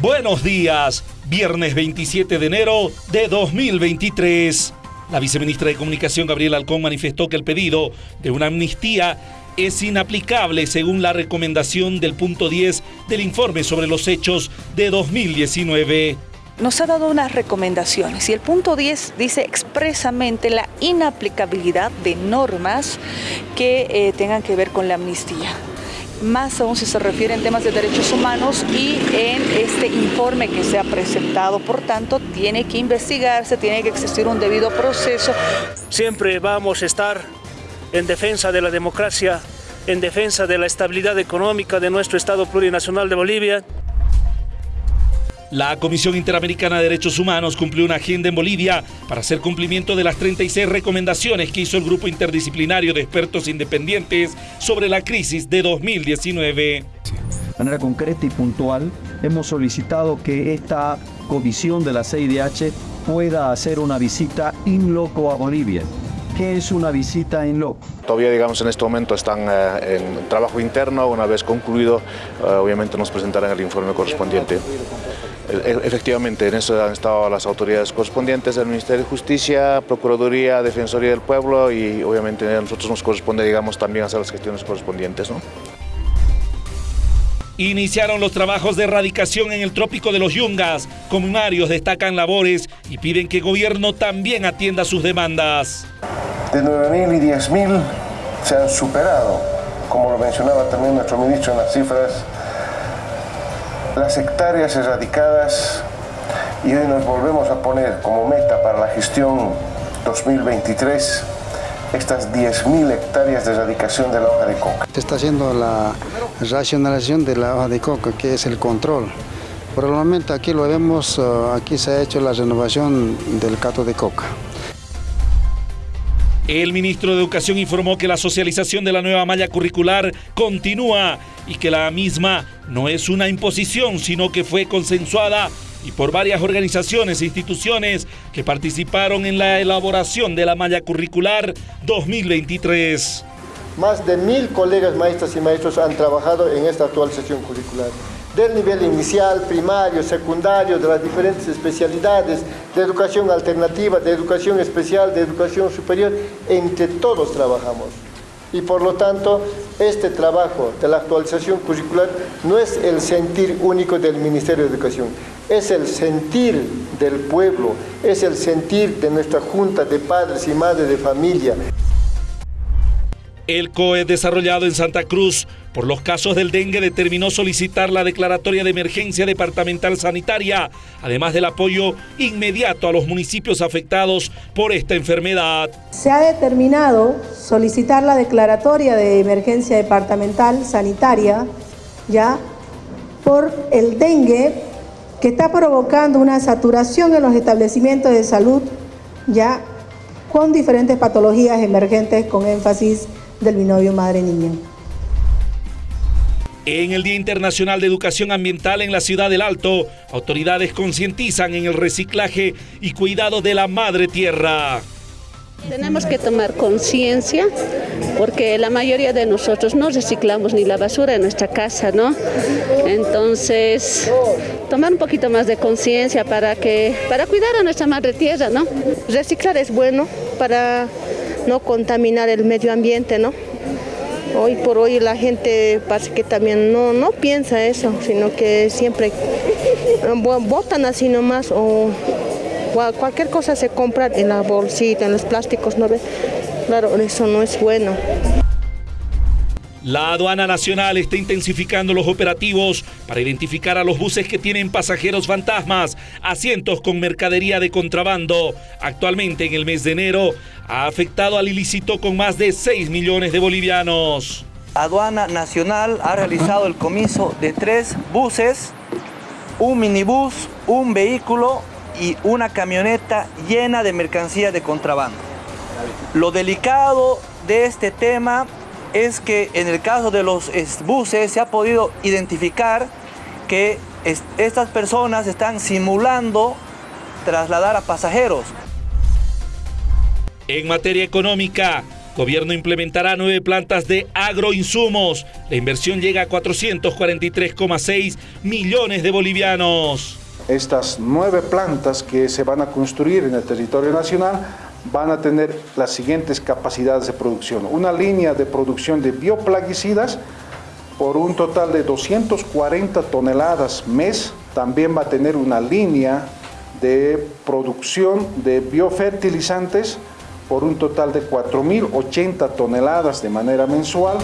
Buenos días, viernes 27 de enero de 2023. La viceministra de Comunicación Gabriela Alcón manifestó que el pedido de una amnistía es inaplicable según la recomendación del punto 10 del informe sobre los hechos de 2019 nos ha dado unas recomendaciones y el punto 10 dice expresamente la inaplicabilidad de normas que eh, tengan que ver con la amnistía más aún si se refiere en temas de derechos humanos y en este informe que se ha presentado. Por tanto, tiene que investigarse, tiene que existir un debido proceso. Siempre vamos a estar en defensa de la democracia, en defensa de la estabilidad económica de nuestro Estado plurinacional de Bolivia. La Comisión Interamericana de Derechos Humanos cumplió una agenda en Bolivia para hacer cumplimiento de las 36 recomendaciones que hizo el grupo interdisciplinario de expertos independientes sobre la crisis de 2019. De manera concreta y puntual, hemos solicitado que esta comisión de la CIDH pueda hacer una visita in loco a Bolivia. ¿Qué es una visita in loco? Todavía, digamos, en este momento están eh, en trabajo interno. Una vez concluido, eh, obviamente nos presentarán el informe correspondiente. E, efectivamente, en eso han estado las autoridades correspondientes del Ministerio de Justicia, Procuraduría, Defensoría del Pueblo y obviamente a nosotros nos corresponde, digamos, también hacer las gestiones correspondientes. ¿no? Iniciaron los trabajos de erradicación en el trópico de los Yungas. Comunarios destacan labores y piden que el gobierno también atienda sus demandas. De 9.000 y 10.000 se han superado, como lo mencionaba también nuestro ministro en las cifras las hectáreas erradicadas y hoy nos volvemos a poner como meta para la gestión 2023 estas 10.000 hectáreas de erradicación de la hoja de coca. Se está haciendo la racionalización de la hoja de coca, que es el control. Por el momento aquí lo vemos, eh, aquí se ha hecho la renovación del cato de coca. El ministro de Educación informó que la socialización de la nueva malla curricular continúa y que la misma no es una imposición, sino que fue consensuada y por varias organizaciones e instituciones que participaron en la elaboración de la malla curricular 2023. Más de mil colegas maestras y maestros han trabajado en esta actualización curricular del nivel inicial, primario, secundario, de las diferentes especialidades, de educación alternativa, de educación especial, de educación superior, entre todos trabajamos. Y por lo tanto, este trabajo de la actualización curricular no es el sentir único del Ministerio de Educación, es el sentir del pueblo, es el sentir de nuestra Junta de Padres y Madres de Familia. El COE desarrollado en Santa Cruz por los casos del dengue determinó solicitar la declaratoria de emergencia departamental sanitaria, además del apoyo inmediato a los municipios afectados por esta enfermedad. Se ha determinado solicitar la declaratoria de emergencia departamental sanitaria ya por el dengue que está provocando una saturación en los establecimientos de salud ya con diferentes patologías emergentes con énfasis del binomio madre-niña. En el Día Internacional de Educación Ambiental en la ciudad del Alto, autoridades concientizan en el reciclaje y cuidado de la madre tierra. Tenemos que tomar conciencia porque la mayoría de nosotros no reciclamos ni la basura en nuestra casa, ¿no? Entonces, tomar un poquito más de conciencia para que para cuidar a nuestra madre tierra, ¿no? Reciclar es bueno para no contaminar el medio ambiente, ¿no? Hoy por hoy la gente parece que también no, no piensa eso, sino que siempre botan así nomás o cualquier cosa se compra en la bolsita, en los plásticos, ¿no ves? Claro, eso no es bueno. La aduana nacional está intensificando los operativos para identificar a los buses que tienen pasajeros fantasmas, asientos con mercadería de contrabando. Actualmente en el mes de enero ha afectado al ilícito con más de 6 millones de bolivianos. Aduana Nacional ha realizado el comiso de tres buses, un minibús, un vehículo y una camioneta llena de mercancía de contrabando. Lo delicado de este tema es que en el caso de los buses se ha podido identificar que estas personas están simulando trasladar a pasajeros. En materia económica, Gobierno implementará nueve plantas de agroinsumos. La inversión llega a 443,6 millones de bolivianos. Estas nueve plantas que se van a construir en el territorio nacional van a tener las siguientes capacidades de producción. Una línea de producción de bioplaguicidas por un total de 240 toneladas mes. También va a tener una línea de producción de biofertilizantes por un total de 4.080 toneladas de manera mensual.